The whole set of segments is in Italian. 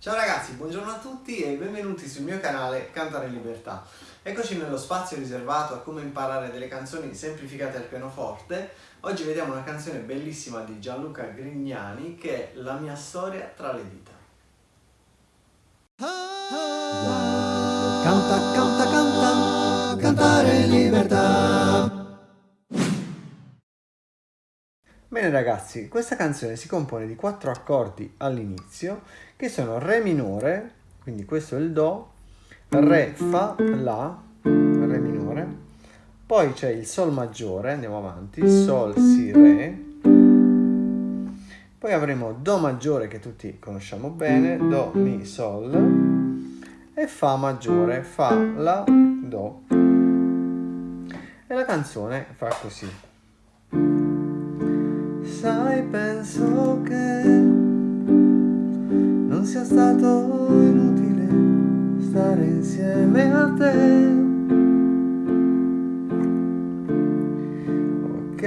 Ciao ragazzi, buongiorno a tutti e benvenuti sul mio canale Cantare in Libertà. Eccoci nello spazio riservato a come imparare delle canzoni semplificate al pianoforte. Oggi vediamo una canzone bellissima di Gianluca Grignani che è La mia storia tra le dita. Canta, canta, canta, cantare in libertà. Bene ragazzi, questa canzone si compone di quattro accordi all'inizio che sono Re minore, quindi questo è il Do, Re, Fa, La, Re minore, poi c'è il Sol maggiore, andiamo avanti, Sol, Si, Re, poi avremo Do maggiore che tutti conosciamo bene, Do, Mi, Sol e Fa maggiore, Fa, La, Do. E la canzone fa così. Sai, penso che non sia stato inutile stare insieme a te. Ok,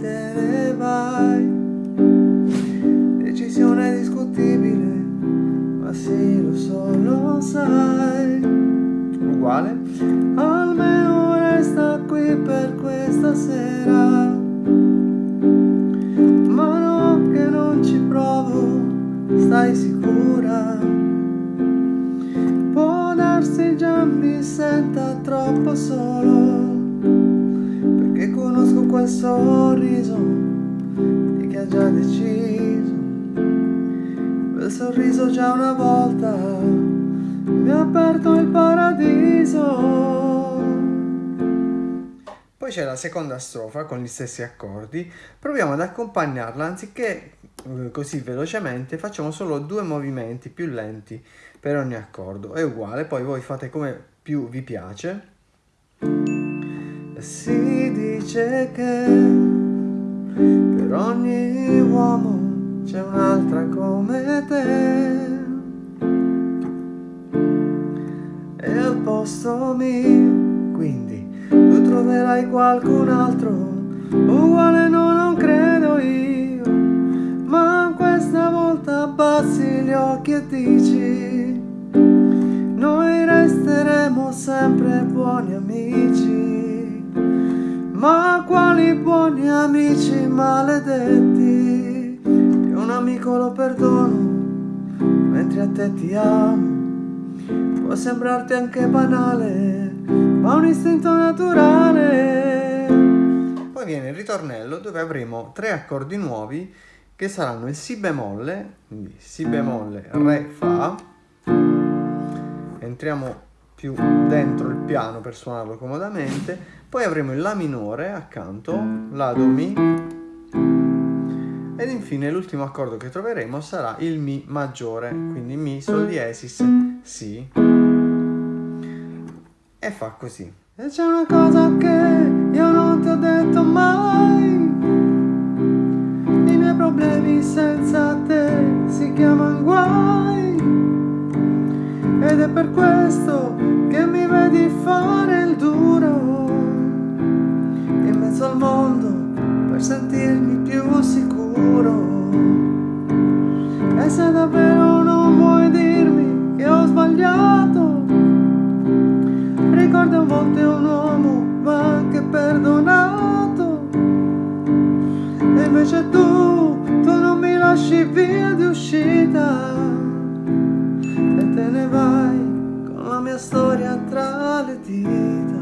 te ne vai. Decisione discutibile, ma sì, lo so, lo sai. Uguale. Almeno resta qui per questa sera. Stai sicura? Può darsi già mi senta troppo solo Perché conosco quel sorriso di chi ha già deciso. Quel sorriso già una volta mi ha aperto il paradiso. Poi c'è la seconda strofa con gli stessi accordi, proviamo ad accompagnarla anziché così velocemente, facciamo solo due movimenti più lenti per ogni accordo, è uguale, poi voi fate come più vi piace. Si dice che per ogni uomo c'è un'altra come te. E al posto mio, quindi tu troverai qualcun altro uguale no non credo io abbassi gli occhi e dici noi resteremo sempre buoni amici. Ma quali buoni amici maledetti? Che un amico lo perdono mentre a te ti amo. Può sembrarti anche banale ma un istinto naturale. Poi viene il ritornello dove avremo tre accordi nuovi che saranno il Si bemolle, quindi Si bemolle, Re, Fa. Entriamo più dentro il piano per suonarlo comodamente. Poi avremo il La minore accanto, La, Do, Mi. Ed infine l'ultimo accordo che troveremo sarà il Mi maggiore, quindi Mi, Sol diesis, Si e fa così. E c'è una cosa che io non ti ho detto mai. Miei problemi senza te si chiamano guai. Ed è per questo che mi vedi fare il duro in mezzo al mondo per sentirmi più sicuro. E se davvero non vuoi dirmi che ho sbagliato ricorda a volte un uomo va anche perdonato e invece tu, lasci via di uscita e te ne vai con la mia storia tra le dita.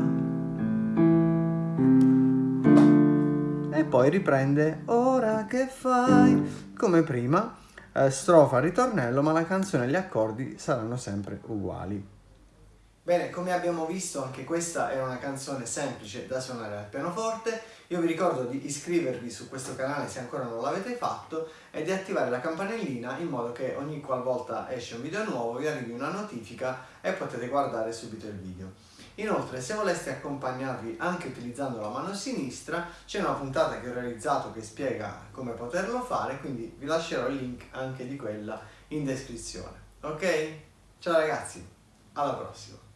E poi riprende ora che fai? Come prima eh, strofa ritornello ma la canzone e gli accordi saranno sempre uguali. Bene, come abbiamo visto anche questa è una canzone semplice da suonare al pianoforte. Io vi ricordo di iscrivervi su questo canale se ancora non l'avete fatto e di attivare la campanellina in modo che ogni qualvolta esce un video nuovo vi arrivi una notifica e potete guardare subito il video. Inoltre se voleste accompagnarvi anche utilizzando la mano sinistra c'è una puntata che ho realizzato che spiega come poterlo fare quindi vi lascerò il link anche di quella in descrizione. Ok? Ciao ragazzi, alla prossima!